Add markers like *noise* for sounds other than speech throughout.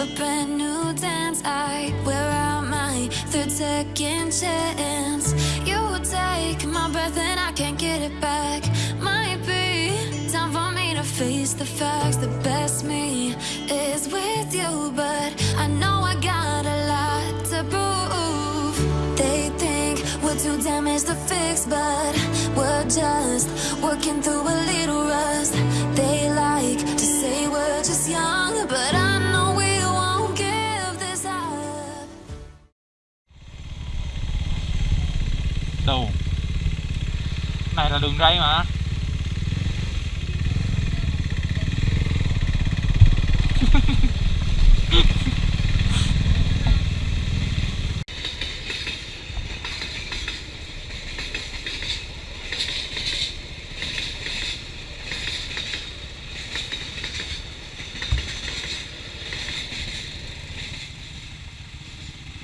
a brand new dance. I wear out my third second chance. You take my breath and I can't get it back. Might be time for me to face the facts. The best me is with you, but I know I got a lot to prove. They think we're too damaged to fix, but we're just working through a little rust. They like Này mà.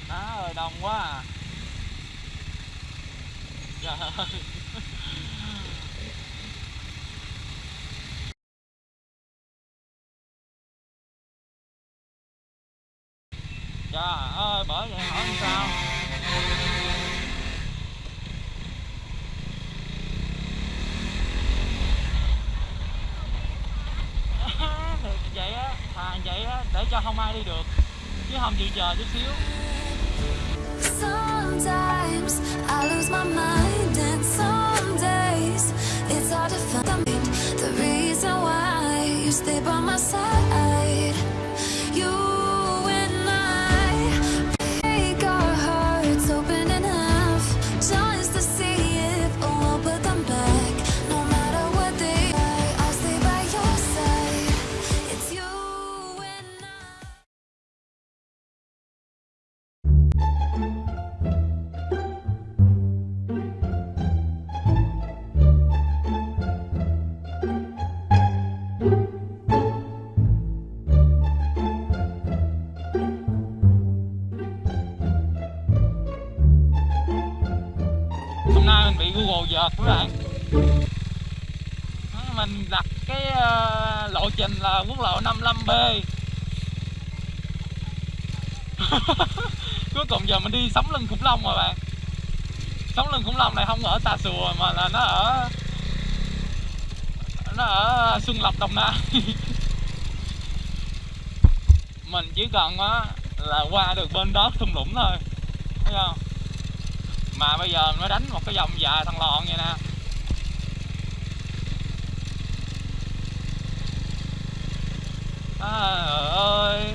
Má ơi đông quá à. Trời ơi. Trời mở rồi hỏi làm sao? *laughs* Thì vậy á thà vậy á để cho không ai đi được. Chứ không chịu chờ chút xíu. Sometimes I lose my mind, and some days it's hard to find the reason why you stay by my side. Các bạn ừ, mình đặt cái ờ, lộ trình là quốc lộ 55B *laughs* cuối cùng giờ mình đi sống lưng khủng long mà bạn. Sống lưng khủng long này không ở Tà sùa mà là nó ở nó ở Xuân Lộc, Đồng Nai. *laughs* Mình chỉ cần á, là qua được bên đó thung lũng thôi. Thấy không? Mà bây giờ nó đánh một cái dòng dài thằng lòn vậy nè. Trời ơi,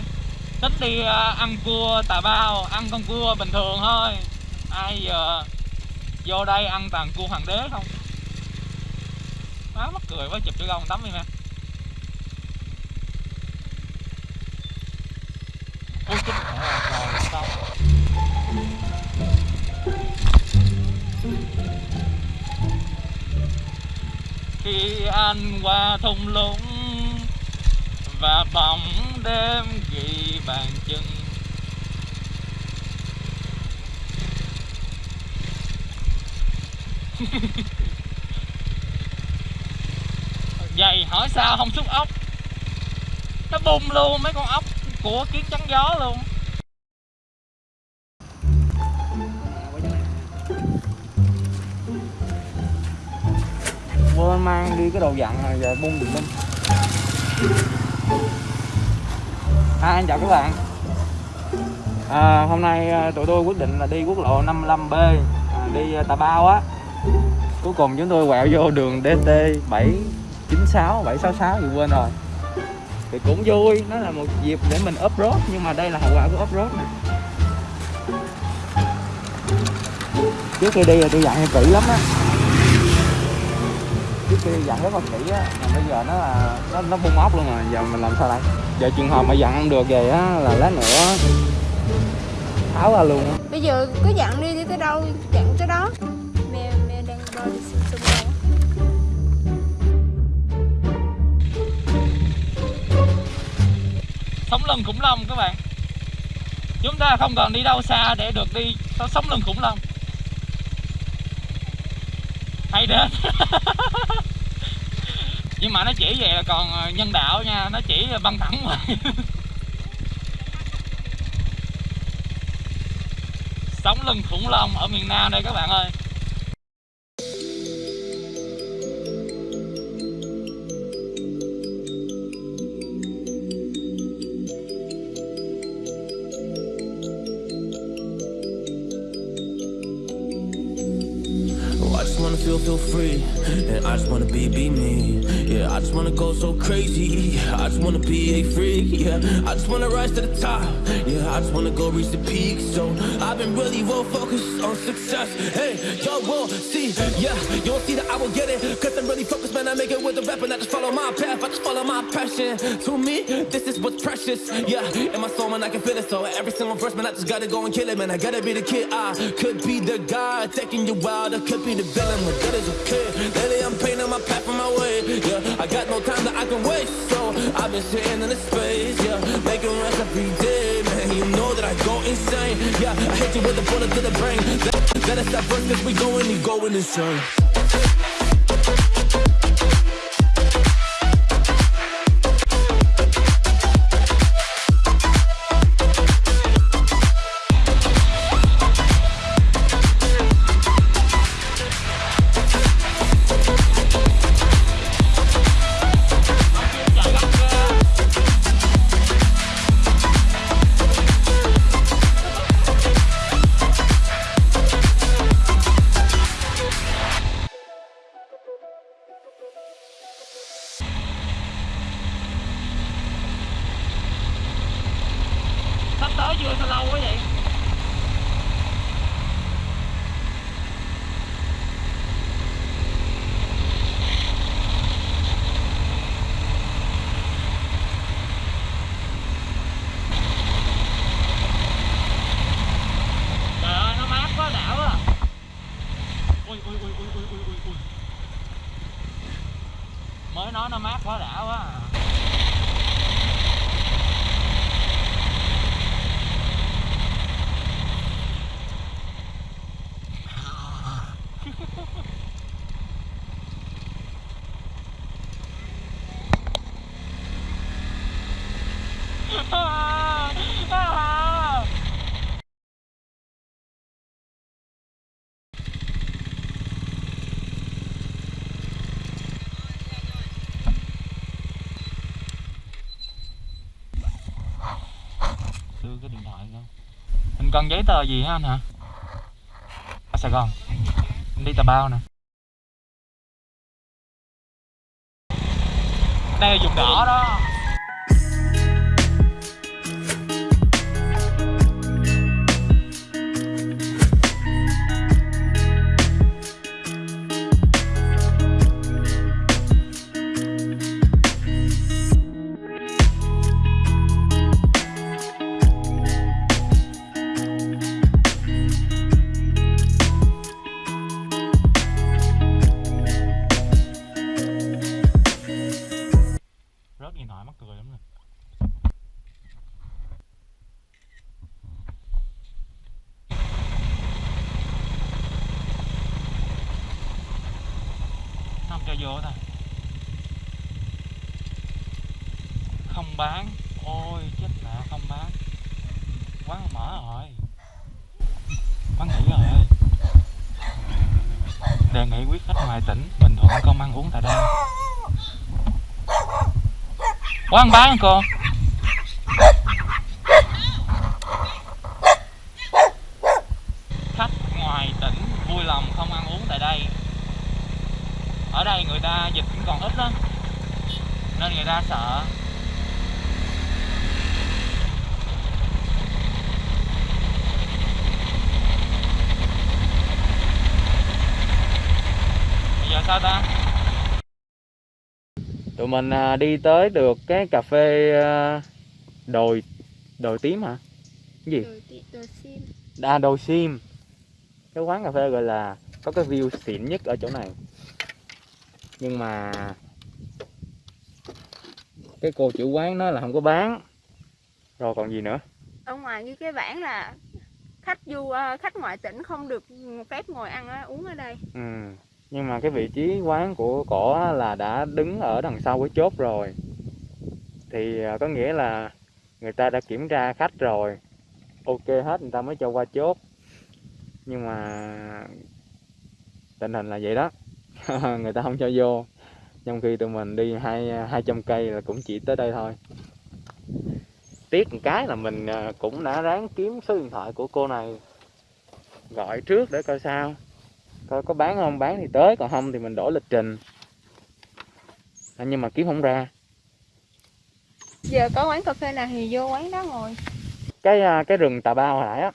thích đi à, ăn cua tà bao, Ăn con cua bình thường thôi. Ai giờ Vô đây ăn toàn cua hoàng đế không? Má mắc cười quá, chụp cho con tắm đi nè. Ôi chết khi anh qua thung lũng và bóng đêm ghi bàn chân. *laughs* Vậy hỏi sao không xúc ốc? Nó bung luôn mấy con ốc của kiến trắng gió luôn. Quên mang đi cái đồ dặn rồi giờ bung đừng lên. À, Hai anh chào các bạn. À, Hôm nay à, tụi tôi quyết định là đi quốc lộ 55B à, Đi à, Tà Bao á. Cuối cùng chúng tôi quẹo vô đường DT 796, 766 gì quên rồi. Thì cũng vui, nó là một dịp để mình off-road Nhưng mà đây là hậu quả của off-road nè. Trước khi đi là tôi dặn em kỹ lắm á trước kia dặn rất là kỹ á mà bây giờ nó là nó nó bung ốc luôn rồi giờ mình làm sao đây? Giờ trường hợp mà dặn không được vậy á là lát nữa tháo ra luôn á. Bây giờ cứ dặn đi đi tới đâu dặn tới đó. Mẹ mẹ đang bơi đi xung xung sống lưng khủng long các bạn. Chúng ta không cần đi đâu xa để được đi sống lưng khủng long hay đến. *laughs* Nhưng mà nó chỉ về là còn ờ, nhân đạo nha, nó chỉ băng thẳng mà. *laughs* Sống lưng khủng long ở miền nam đây các bạn ơi. I just wanna be, be me. Yeah, I just wanna go so crazy. I just wanna be a freak. Yeah, I just wanna rise to the top. Yeah, I just wanna go reach the peak. So I've been really well focused on success. Hey, y'all will see. Yeah, you'll see that I will get it. Cause I'm really focused, man. I make it with the rap, and I just follow my path. I just follow my passion. To me, this is what's precious. Yeah, in my soul, man, I can feel it. So every single verse, man, I just gotta go and kill it, man. I gotta be the kid. I could be the guy taking you wild. I could be the villain, but that is okay. Lately, I'm painting my path on my way. Yeah, I got no time that I can waste. So I've been sitting in the space. Yeah, making rest every day, man. You know that I go insane. Yeah, I hit you with a bullet to the brain. Let, let us stop first, cause we going, you going insane. Nó mát quá đã quá à. đưa cái điện thoại không mình cần giấy tờ gì hả anh hả? Ở Sài Gòn. Anh đi Tà Bao nè. Đây là vùng đỏ đó. Không bán. Ôi, chết mẹ, không bán. Quán mở rồi. Quán nghỉ rồi. Đề nghị quý khách ngoài tỉnh bình thuận không ăn uống tại đây. Quán bán cô. Khách ngoài tỉnh vui lòng không ăn uống tại đây. Ở đây người ta dịch cũng còn ít lắm. Nên người ta sợ. Giờ sao ta tụi mình à, đi tới được cái cà phê à, đồi đồi tím hả? Cái gì? Đồ, ti- đồ sim. À đồi sim. Cái quán cà phê gọi là có cái view xịn nhất ở chỗ này. Nhưng mà cái cô chủ quán nói là không có bán. Rồi còn gì nữa? Ở ngoài như cái bảng là khách du khách ngoại tỉnh không được phép ngồi ăn uống ở đây. Ừ nhưng mà cái vị trí quán của cổ là đã đứng ở đằng sau cái chốt rồi. Thì ờ, có nghĩa là người ta đã kiểm tra khách rồi. Ok hết, người ta mới cho qua chốt. Nhưng mà tình hình là vậy đó. *laughs* Người ta không cho vô. Trong khi tụi mình đi hai ờ, hai trăm cây là cũng chỉ tới đây thôi. Tiếc một cái là mình ờ, cũng đã ráng kiếm số điện thoại của cô này. Gọi trước để coi sao coi có bán không? Bán thì tới còn không thì mình đổi lịch trình. À, nhưng mà kiếm không ra. Giờ có quán cà phê nào thì vô quán đó ngồi. Cái à, cái rừng tà bao hồi nãy á.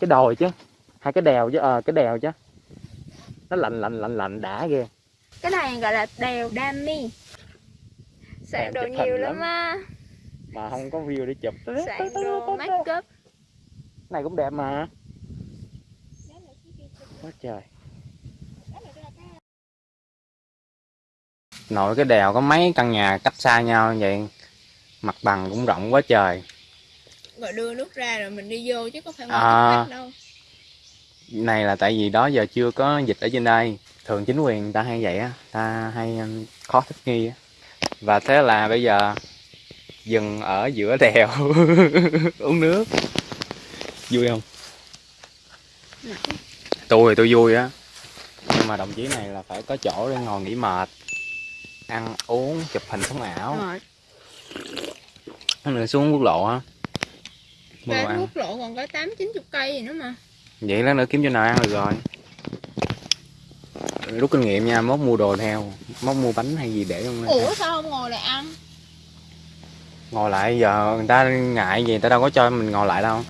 Cái đồi chứ. Hai cái đèo chứ ờ cái đèo chứ. Nó lạnh lạnh lạnh lạnh đã ghê. Cái này gọi là đèo Đami soạn Em đồ nhiều lắm. á. Mà không có view để chụp. Soạn đồ make up này cũng đẹp mà quá trời. Nội cái đèo có mấy căn nhà cách xa nhau vậy mặt bằng cũng rộng quá trời. Rồi đưa nước ra rồi mình đi vô chứ có phải ngồi à. đâu. Này là tại vì đó giờ chưa có dịch ở trên đây. Thường chính quyền ta hay vậy á ta hay um, khó thích nghi á. Và thế là bây giờ dừng ở giữa đèo *laughs* uống nước. Vui không tôi thì tôi vui á. Nhưng mà đồng chí này là phải có chỗ để ngồi nghỉ mệt ăn uống chụp hình sống ảo. Rồi. Mình xuống quốc lộ á. Cái ăn. quốc lộ còn có tám chín chục cây gì nữa mà. Vậy lát nữa kiếm chỗ nào ăn được rồi. Rút kinh nghiệm nha mốt mua đồ theo. Mốt mua bánh hay gì để trong này ủa sao không ngồi lại ăn? Ngồi lại giờ người ta ngại gì người ta đâu có cho mình ngồi lại đâu